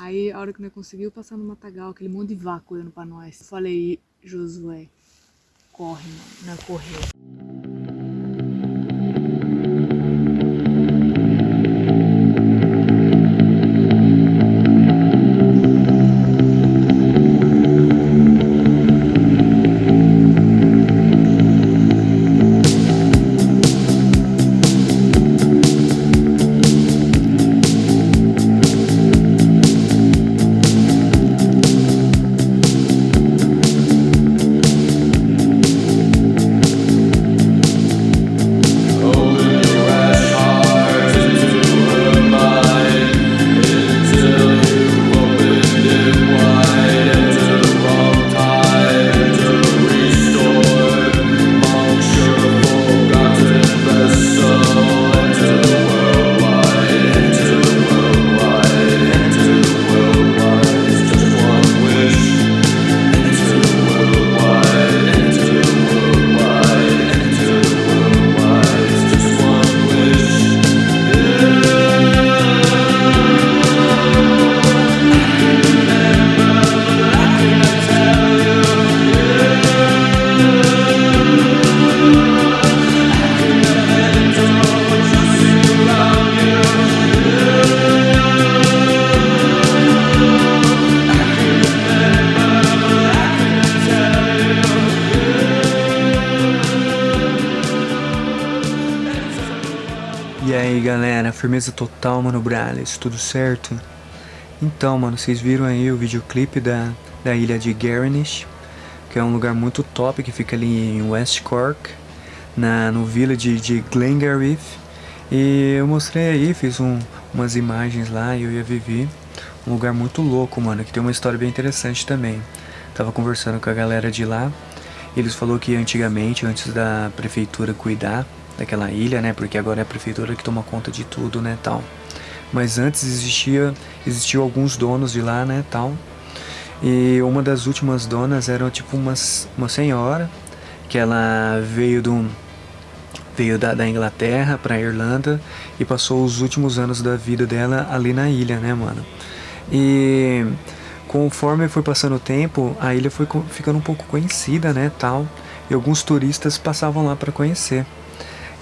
Aí, a hora que nós conseguimos passar no matagal, aquele monte de vaca olhando pra nós. Falei, Josué, corre, mano. Não correu. Galera, firmeza total, mano, Brales, tudo certo? Então, mano, vocês viram aí o videoclipe da, da ilha de Garnish, que é um lugar muito top que fica ali em West Cork, na, no village de Glengarriff. E eu mostrei aí, fiz um, umas imagens lá, eu e a Vivi, um lugar muito louco, mano, que tem uma história bem interessante também. Tava conversando com a galera de lá, e eles falaram que antigamente, antes da prefeitura cuidar daquela ilha, né? Porque agora é a prefeitura que toma conta de tudo, né, tal. Mas antes existia, existiam alguns donos de lá, né, tal. E uma das últimas donas era tipo uma, uma senhora que ela veio do veio da, da Inglaterra para Irlanda e passou os últimos anos da vida dela ali na ilha, né, mano? E conforme foi passando o tempo, a ilha foi ficando um pouco conhecida, né, tal. E alguns turistas passavam lá para conhecer.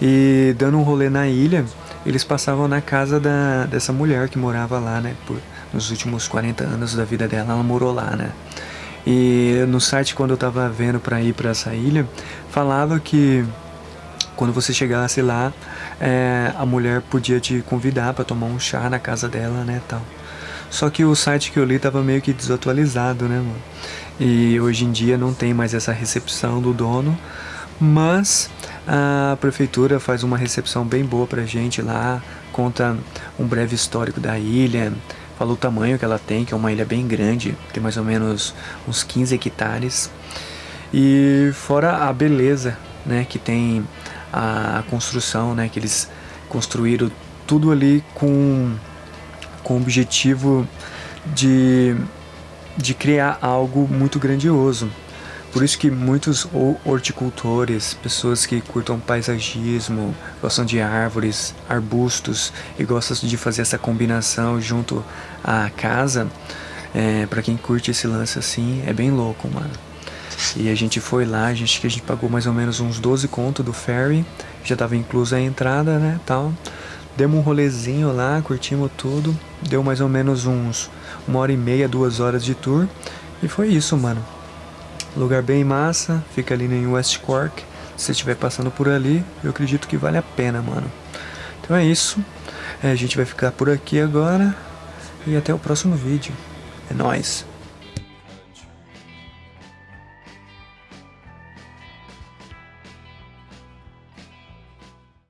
E dando um rolê na ilha, eles passavam na casa da, dessa mulher que morava lá, né? Por, nos últimos 40 anos da vida dela, ela morou lá, né? E no site, quando eu tava vendo pra ir pra essa ilha, falava que quando você chegasse lá, é, a mulher podia te convidar para tomar um chá na casa dela, né, tal. Só que o site que eu li tava meio que desatualizado, né, mano? E hoje em dia não tem mais essa recepção do dono, mas a prefeitura faz uma recepção bem boa pra gente lá, conta um breve histórico da ilha, fala o tamanho que ela tem, que é uma ilha bem grande, tem mais ou menos uns 15 hectares. E fora a beleza, né, que tem a construção, né, que eles construíram tudo ali com com o objetivo de de criar algo muito grandioso. Por isso que muitos horticultores, pessoas que curtam paisagismo, gostam de árvores, arbustos e gostam de fazer essa combinação junto à casa, é, para quem curte esse lance assim, é bem louco, mano. E a gente foi lá, a gente, que a gente pagou mais ou menos uns 12 conto do ferry, já tava inclusa a entrada, né, tal. Demos um rolezinho lá, curtimos tudo, deu mais ou menos uns uma hora e meia, duas horas de tour, e foi isso, mano. Lugar bem massa, fica ali em West Cork. Se você estiver passando por ali, eu acredito que vale a pena, mano. Então é isso. É, a gente vai ficar por aqui agora. E até o próximo vídeo. É nóis.